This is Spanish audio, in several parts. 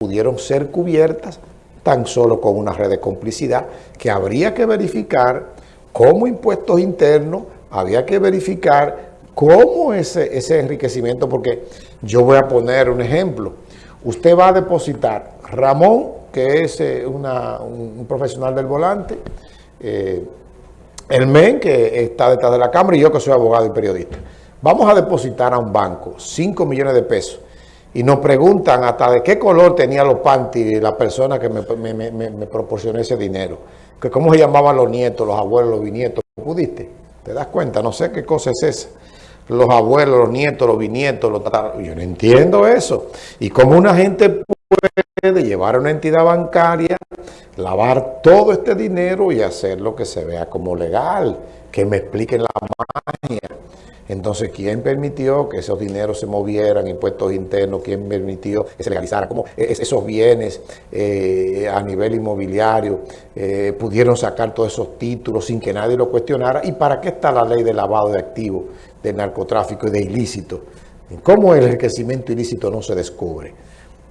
pudieron ser cubiertas tan solo con una red de complicidad que habría que verificar cómo impuestos internos, había que verificar cómo ese, ese enriquecimiento, porque yo voy a poner un ejemplo. Usted va a depositar, Ramón, que es eh, un, profesional del volante, eh, el MEN, que está detrás de la Cámara, y yo que soy abogado y periodista. Vamos a depositar a un banco 5 millones de pesos y nos preguntan hasta de qué color tenía los panties la persona que me, proporcionó ese dinero. Que cómo se llamaban los nietos, los abuelos, los bisnietos. ¿Pudiste? ¿Te das cuenta? No sé qué cosa es esa. Los abuelos, los nietos, los bisnietos, los Yo no entiendo eso. Y cómo una gente puede llevar a una entidad bancaria, lavar todo este dinero y hacer lo que se vea como legal. Que me expliquen la magia. Entonces, ¿quién permitió que esos dineros se movieran, impuestos internos? ¿Quién permitió que se legalizara? ¿Cómo esos bienes eh, a nivel inmobiliario eh, pudieron sacar todos esos títulos sin que nadie lo cuestionara? ¿Y para qué está la ley de lavado de activos, de narcotráfico y de ilícito? ¿Cómo el enriquecimiento ilícito no se descubre?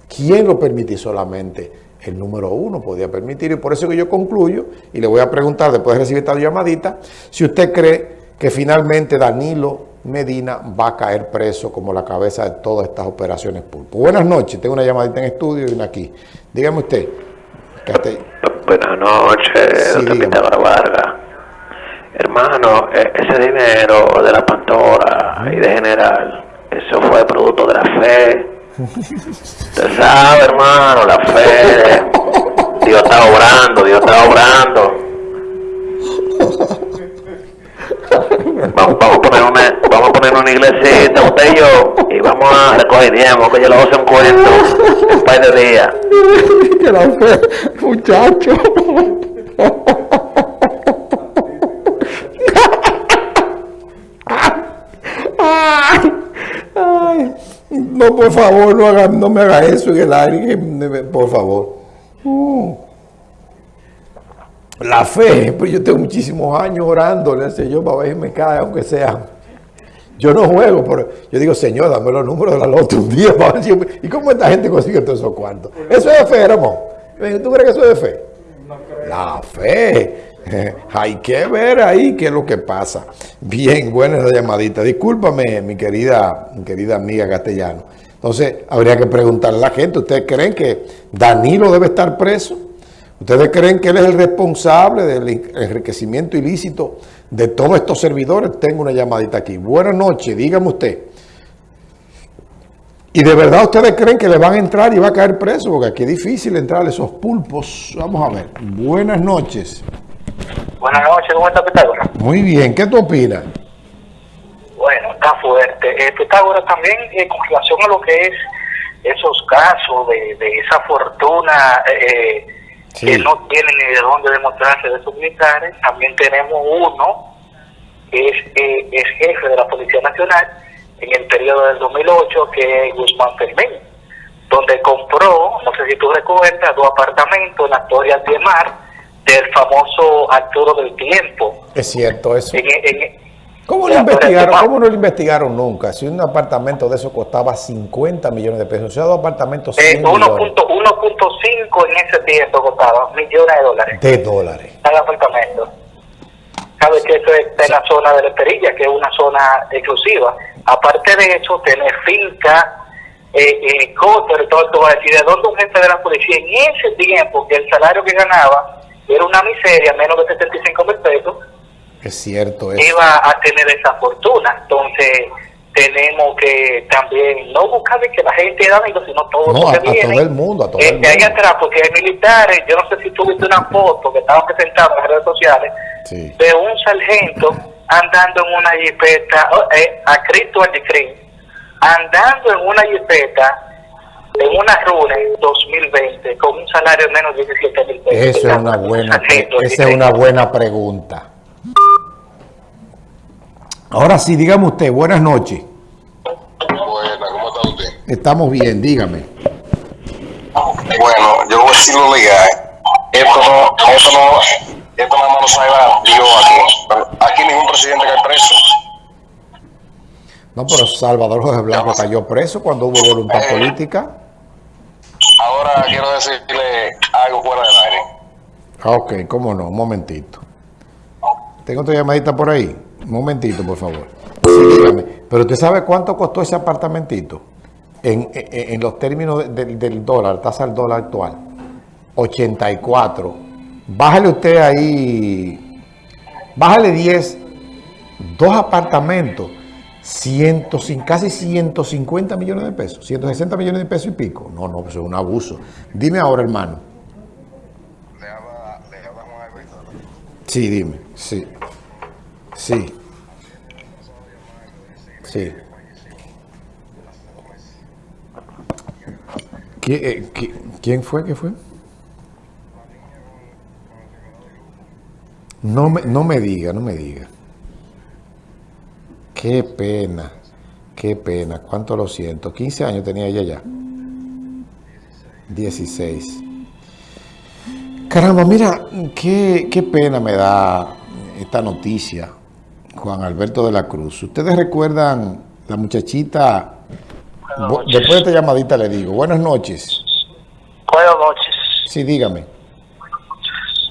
¿Quién lo permitió solamente? El número uno podía permitir y por eso que yo concluyo y le voy a preguntar después de recibir esta llamadita si usted cree que finalmente Danilo Medina va a caer preso como la cabeza de todas estas operaciones pulpo. Buenas noches, tengo una llamadita en estudio y una aquí. Dígame usted. Buenas noches, doctor Vargas. Hermano, e, ese dinero de la Pantora y de General, eso fue producto de la fe. Usted sabe, hermano, la fe. Dios está obrando, Dios está obrando. Vamos, a poner una, vamos a poner una iglesita, usted y yo, y vamos a recoger diezmo, que yo le voy un cuento en par de días. La muchacho. Por favor, no, haga, no me haga eso en el aire, por favor. La fe, pues yo tengo muchísimos años orándole al Señor para ver si me cae, aunque sea. Yo no juego, pero yo digo, Señor, dame los números de la loto un día. Para ¿Y cómo esta gente consigue todos esos cuartos? Eso es de fe, hermano. ¿Tú crees que eso es de fe? La fe. Hay que ver ahí qué es lo que pasa. Bien, buena esa llamadita. Discúlpame, mi querida, mi querida amiga castellano. Entonces, habría que preguntarle a la gente, ¿ustedes creen que Danilo debe estar preso? ¿Ustedes creen que él es el responsable del enriquecimiento ilícito de todos estos servidores? Tengo una llamadita aquí. Buenas noches, dígame usted. ¿Y de verdad ustedes creen que le van a entrar y va a caer preso? Porque aquí es difícil entrar a esos pulpos. Vamos a ver. Buenas noches. Buenas noches, ¿cómo está Pitágoras? Muy bien, ¿qué tú opinas? Bueno, está fuerte. Eh, Pitágoras también, eh, con relación a lo que es esos casos de, esa fortuna... Eh, que no tienen ni de dónde demostrarse de sus militares. También tenemos uno que es, eh, es jefe de la Policía Nacional en el periodo del 2008, que es Guzmán Fermín, donde compró, no sé si tú recuerdas, dos apartamentos en la Torre de Mar del famoso Arturo del Tiempo. Es cierto eso. ¿Cómo, no investigaron, ¿Cómo no lo investigaron nunca? Si un apartamento de eso costaba 50 millones de pesos, o sea, dos apartamentos 1.5 en ese tiempo costaba millones de dólares. De dólares. Cada apartamento. Sabes que eso está en la zona de la Esperilla, que es una zona exclusiva. Aparte de eso, tener finca, eh, eh, cóter, todo esto va a decir, ¿de dónde un jefe de la policía en ese tiempo que el salario que ganaba era una miseria, menos de 75 mil pesos? Es cierto. Iba a tener esa fortuna. Entonces, tenemos que también no buscar que la gente da sino todo no, a, todo el mundo, a todo el mundo. atrás, porque hay militares, yo no sé si tuviste una foto que estaban presentados en las redes sociales, de un sargento andando en una jipeta, oh, eh, a Cristo al andando en una jipeta en una runa en 2020 con un salario de menos de 17 mil pesos. Esa es una buena, esa es una buena pregunta. Ahora sí, dígame usted, buenas noches. Buenas, ¿cómo está usted? Estamos bien, dígame. Bueno, yo voy a decirlo legal. Esto no, esto no, esto nada más lo sabe Dios aquí. Aquí ningún presidente cae preso. No, pero Salvador José Blanco cayó preso cuando hubo voluntad eh, política. Ahora ahora quiero decirle algo fuera del aire. Ah, ok, cómo no, un momentito. Tengo otra llamadita por ahí. Un momentito, por favor. Pero usted sabe cuánto costó ese apartamentito en, los términos del dólar, tasa del dólar actual. 84. Bájale usted ahí, bájale 10, dos apartamentos, ciento, casi 150 millones de pesos, 160 millones de pesos y pico. No, no, eso es un abuso. Dime ahora, hermano. ¿Le habla, Sí, dime, sí. Sí. Sí. Eh, ¿Quién fue? ¿Qué fue? No me, no me diga, no me diga. Qué pena, qué pena, cuánto lo siento. 15 años tenía ella ya. 16. Caramba, mira, qué, qué pena me da esta noticia, Juan Alberto de la Cruz. ¿Ustedes recuerdan la muchachita? Después de esta llamadita le digo, buenas noches. Buenas noches. Sí, dígame.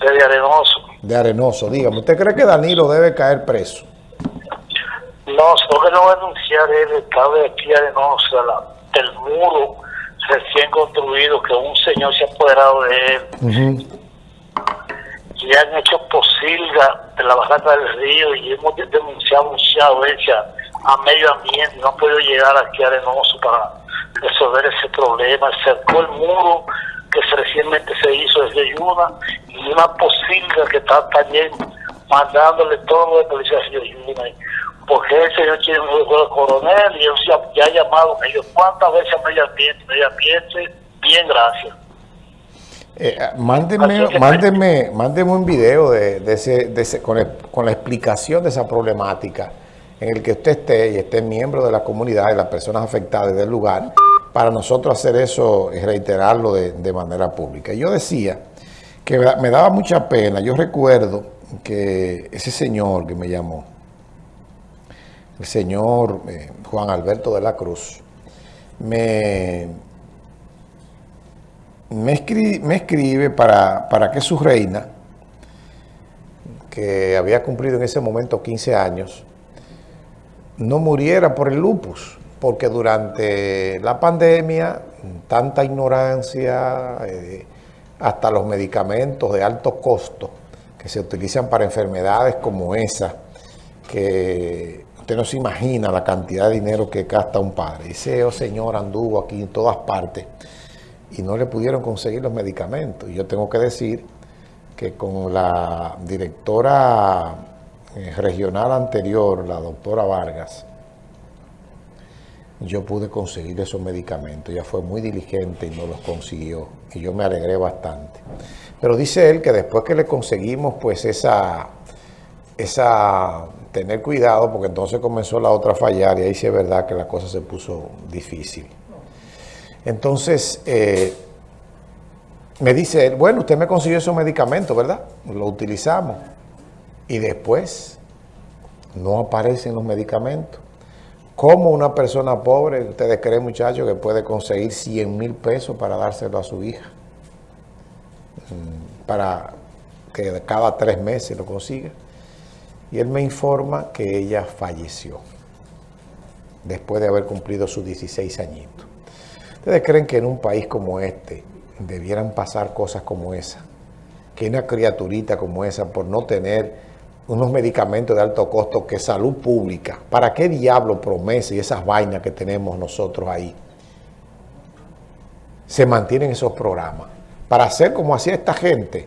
De Arenoso. De Arenoso, dígame. ¿Usted cree que Danilo debe caer preso? No, solo que no va a anunciar el estado de aquí Arenoso, del muro recién construido, que un señor se ha apoderado de él. Y han hecho posilga de la bajada del río y hemos denunciado mucha violencia a medio ambiente, no ha podido llegar aquí a Arenoso para resolver ese problema. Cercó el muro que recientemente se hizo desde Yuna y una posilga que está también mandándole todo de policía de Yuna. Porque ese señor tiene un coronel y él ya, ha llamado ellos. ¿Cuántas veces a medio ambiente? Medio ambiente, bien, gracias. Eh, mándeme, mándeme, mándeme un video de, de ese, de ese, con, con la explicación de esa problemática en el que usted esté y esté miembro de la comunidad y las personas afectadas del lugar, para nosotros hacer eso y reiterarlo de, manera pública. Yo decía que me daba mucha pena, yo recuerdo que ese señor que me llamó, el señor eh, Juan Alberto de la Cruz, me, me, escribe, para, para que su reina, que había cumplido en ese momento 15 años, no muriera por el lupus, porque durante la pandemia, tanta ignorancia, eh, hasta los medicamentos de alto costo que se utilizan para enfermedades como esa, que usted no se imagina la cantidad de dinero que gasta un padre. Ese oh, señor anduvo aquí en todas partes y no le pudieron conseguir los medicamentos. Yo tengo que decir que con la directora eh, regional anterior, la doctora Vargas, yo pude conseguir esos medicamentos. Ella fue muy diligente y no los consiguió. Y yo me alegré bastante. Pero dice él que después que le conseguimos, pues esa, esa, tener cuidado, porque entonces comenzó la otra a fallar y ahí sí es verdad que la cosa se puso difícil. Entonces, eh, me dice él, bueno, usted me consiguió esos medicamentos, ¿verdad? Lo utilizamos y después no aparecen los medicamentos. ¿Cómo una persona pobre, ustedes creen muchachos, que puede conseguir 100 mil pesos para dárselo a su hija? Mm, para que cada tres meses lo consiga. Y él me informa que ella falleció después de haber cumplido sus 16 añitos. ¿Ustedes creen que en un país como este debieran pasar cosas como esa? Que una criaturita como esa, por no tener unos medicamentos de alto costo que salud pública. ¿Para qué diablo promesa y esas vainas que tenemos nosotros ahí? Se mantienen esos programas. Para hacer como hacía esta gente,